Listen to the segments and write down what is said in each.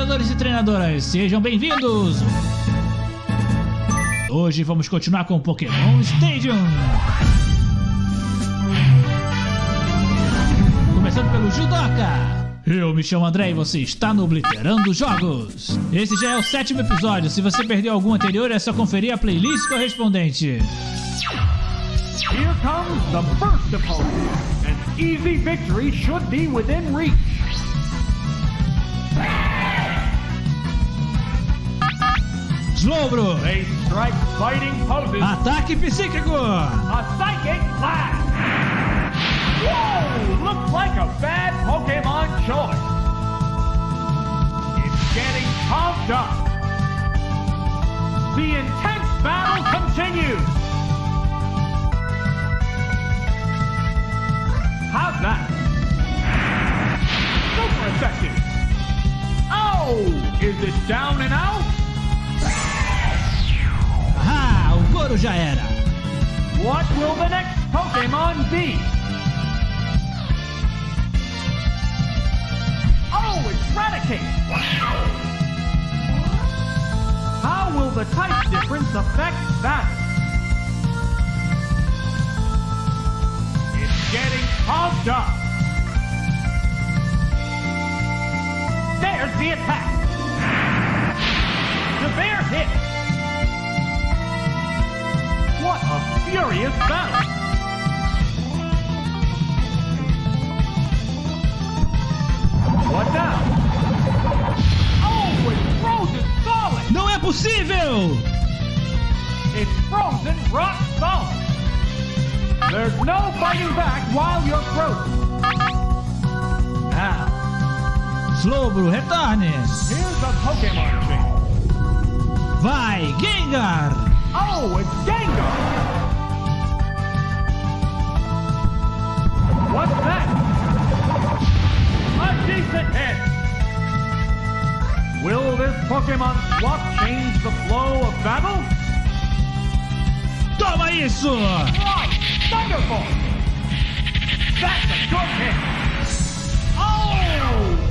treinadores e treinadoras, sejam bem-vindos! Hoje vamos continuar com Pokémon Stadium! Começando pelo Judoka! Eu me chamo André e você está no Obliterando Jogos! Esse já é o sétimo episódio, se você perdeu algum anterior é só conferir a playlist correspondente. Here comes the first opponent. An easy victory should be within reach. Slowbro! They strike fighting poses. Ataque psíquico! A psychic blast. Whoa! Looks like a bad Pokemon choice. It's getting pumped up. The intense battle continues. How's that? Super effective. Oh! Is it down and out? Já era! What will the next Pokemon be? Oh, it's Raticate! How will the type difference affect that? It's getting pumped up! There's the attack! Severe hit! What a furious battle! What now? Oh, it's frozen solid! Não é possível! It's frozen rock solid! There's no fighting back while you're frozen. Now, Slowbro, retorne! here's a Pokemon change. Vai, Gengar! Oh, it's Gengar! What's that? A decent hit! Will this Pokemon swap change the flow of battle? Toma isso! Right! Thunderbolt! That's a good hit! Oh!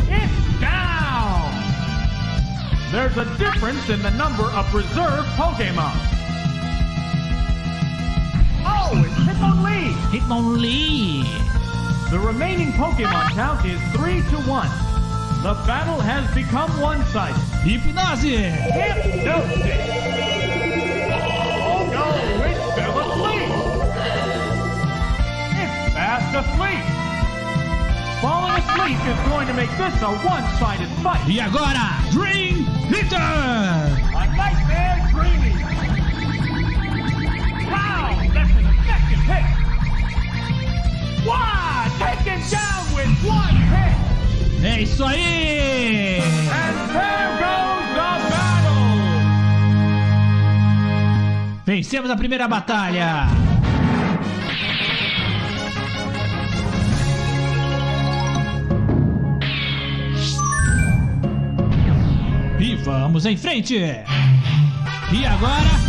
It's down! There's a difference in the number of reserve Pokemon. Hitmonlee! Hitmonlee! The remaining Pokemon count is 3 to 1. The battle has become one-sided. Hipnose! Hypnosis! Oh no, it's still asleep! It's fast asleep! Falling asleep is going to make this a one-sided fight. E agora, Dream Eater! A nightmare dreaming! É isso aí! And there goes the battle! Vencemos a primeira batalha! E vamos em frente! E agora?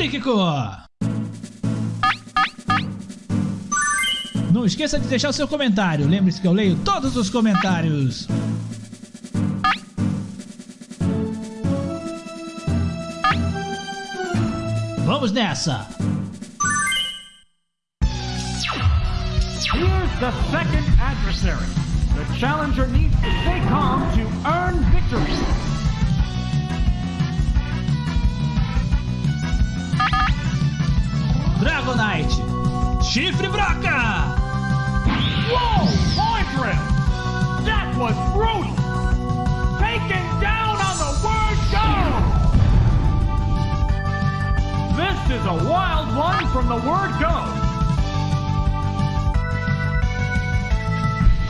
Psíquico! Não esqueça de deixar o seu comentário. Lembre-se que eu leio todos os comentários. Vamos nessa! Here's the second adversary. The challenger needs to stay calm to earn victory. Chifre Broca! Whoa! Poitras! That was brutal! Taken down on the word go! This is a wild one from the word go!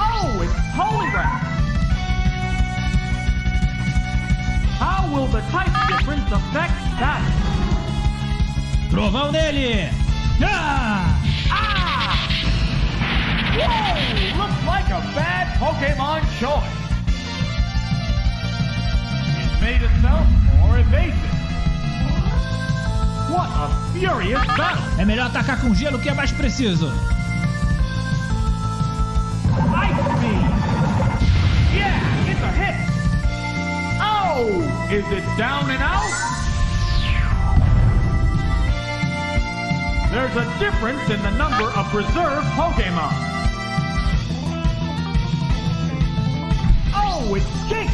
Oh, it's Poliwrath! How will the type difference affect that? Trovão nele! Ah! Looks like a bad Pokemon choice. It made itself more evasive. What! É melhor atacar com gelo que é mais preciso. Ice Beam! Yeah, it's a hit! Oh! Is it down and out? There's a difference in the number of preserved Pokemon. It's Jynx!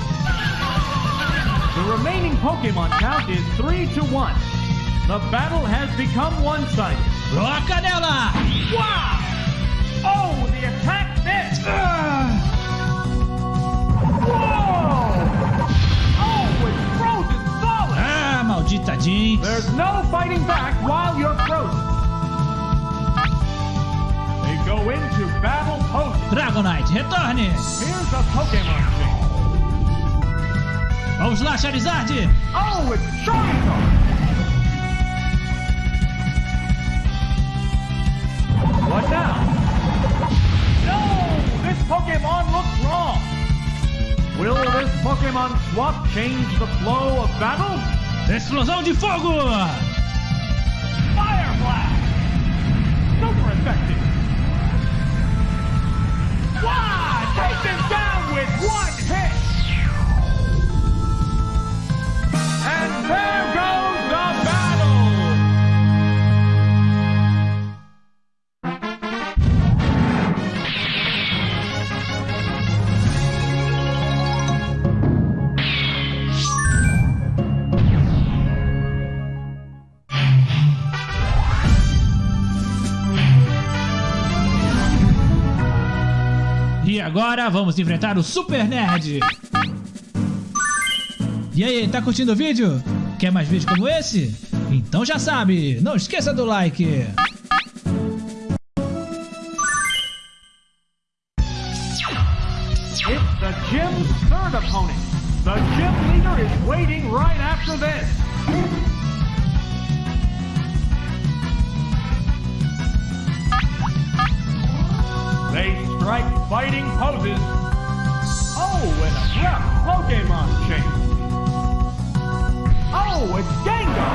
The remaining Pokemon count is 3 to 1. The battle has become one-sided. Troca nela! Wow! Oh, the attack missed! Whoa! Oh, it's frozen solid! Ah, maldita Jynx! There's no fighting back while you're frozen. They go into battle post. Dragonite, retorne! Here's a Pokemon. Vamos lá, Charizard! Oh, it's Charizard! What now? No! This Pokemon looks wrong! Will this Pokemon swap change the flow of battle? Explosão de fogo! Fire Blast! Super effective! Agora vamos enfrentar o Super Nerd! E aí, tá curtindo o vídeo? Quer mais vídeos como esse? Então já sabe, não esqueça do like! It's the gym's gym. They strike fighting poses. Oh, and a rough Pokemon change. Oh, it's Gengar.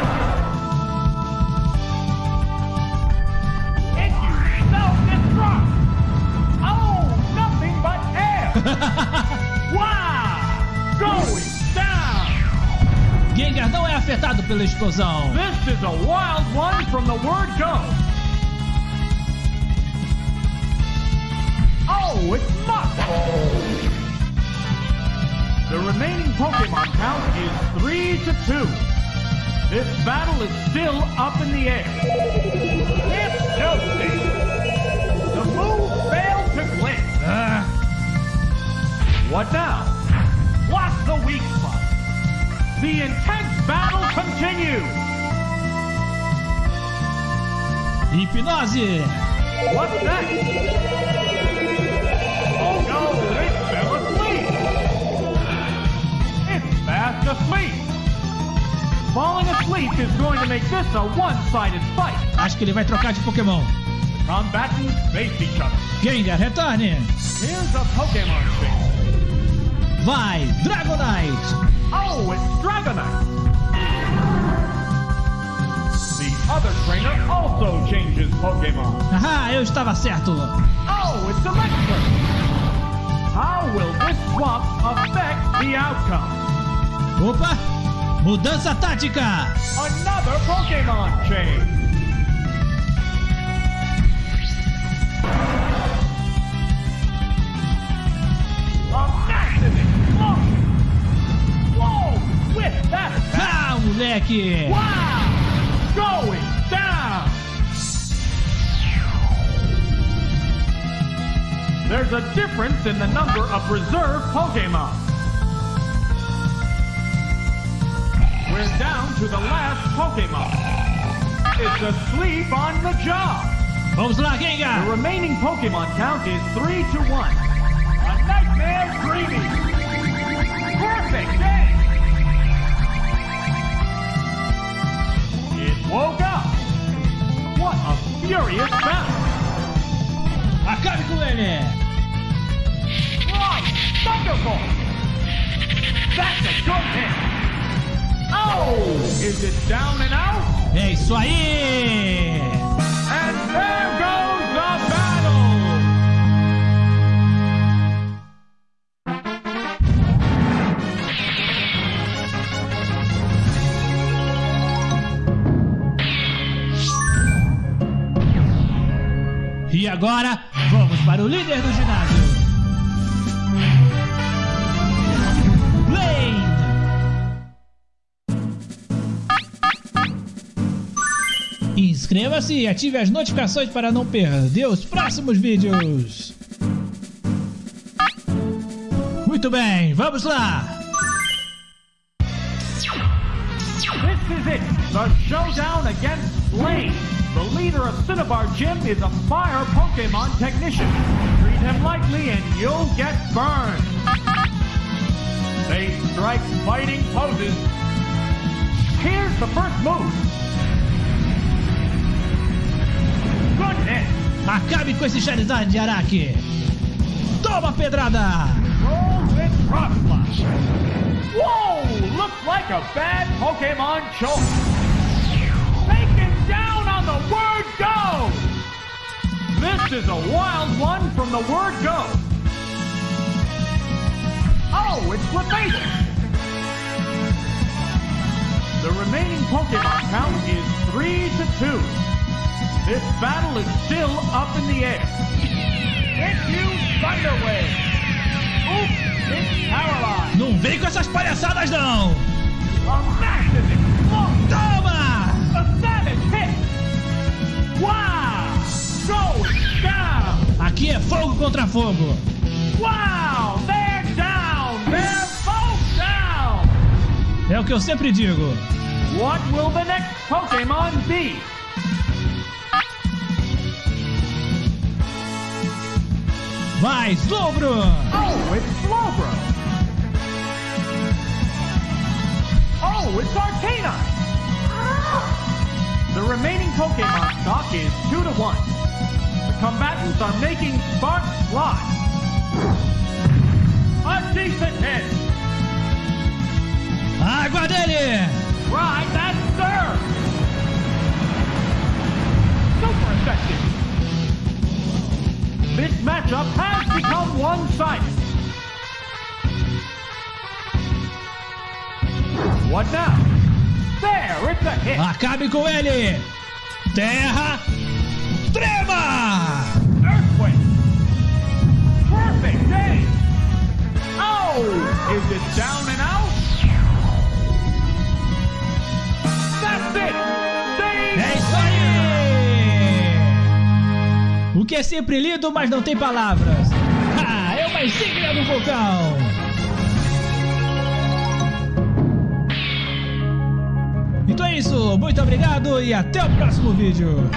If you self-destruct. Oh, nothing but air. wow! Going down! Gengar não é afetado pela explosão! This is a wild one from the word go. Oh, it's Muk! The remaining Pokemon count is 3 to 2. This battle is still up in the air. It's Josie! The move failed to click. Ah, What now? What's the weak spot? The intense battle continues. hipnose! What's next? Make this a one-sided fight. Acho que ele vai trocar de Pokémon. Combatants face each other. Gengar, retorne! Here's a Pokemon thing. Vai, Dragonite! Oh, it's Dragonite. The other trainer also changes Pokemon. Ah, eu estava certo! Oh, it's Electrode! How will this swap affect the outcome? Opa! Mudança tática! Another Pokemon change! Ah, moleque! Wow! Going down! There's a difference in the number of reserve Pokemon. We're down to the last Pokemon. It's asleep on the job. The remaining Pokemon count is 3 to 1. A nightmare dreaming. Perfect day. It woke up. What a furious battle. Acabe com ele! Right, Thunderbolt. That's a good hit. Oh! Is it down and out? É isso aí! And there goes the battle! E agora, vamos para o líder do ginásio. Inscreva-se e ative as notificações para não perder os próximos vídeos. Muito bem, vamos lá! This is it, the showdown against Blaine. The leader of Cinnabar Gym is a fire Pokemon technician. Treat him lightly and you'll get burned. They strike fighting poses. Here's the first move. Hit. Acabe com esse Charizard de Araque! Toma pedrada! Whoa! Looks like a bad Pokemon choice. Taken down on the word go! This is a wild one from the word go. Oh, it's Clefable. The remaining Pokemon count is 3 to 2. This battle is still up in the air. It's you, Thunder Wave. Oops, it's paralyzed. Não vem com essas palhaçadas não! A massive explosion. Toma! A savage hit. Wow! Going down. Aqui é fogo contra fogo! Wow! They're down. They're both down. É o que eu sempre digo. What will the next Pokemon be? Vai, Slowbro! Oh, it's Slowbro. Oh, it's Arcanine. The remaining Pokemon stock is 2 to 1. The combatants are making sparks fly. A decent hit. Água dele! Right, that serve. Super effective. This matchup one-sided. What now? There, it's a hit. Acabe com ele! Terra! Trema! Earthquake. Perfect day. Oh, is it down and out? That's it. Stay É isso aí! O que é sempre lido, mas não tem palavras. É uma insígnia do vulcão! Então é isso, muito obrigado e até o próximo vídeo.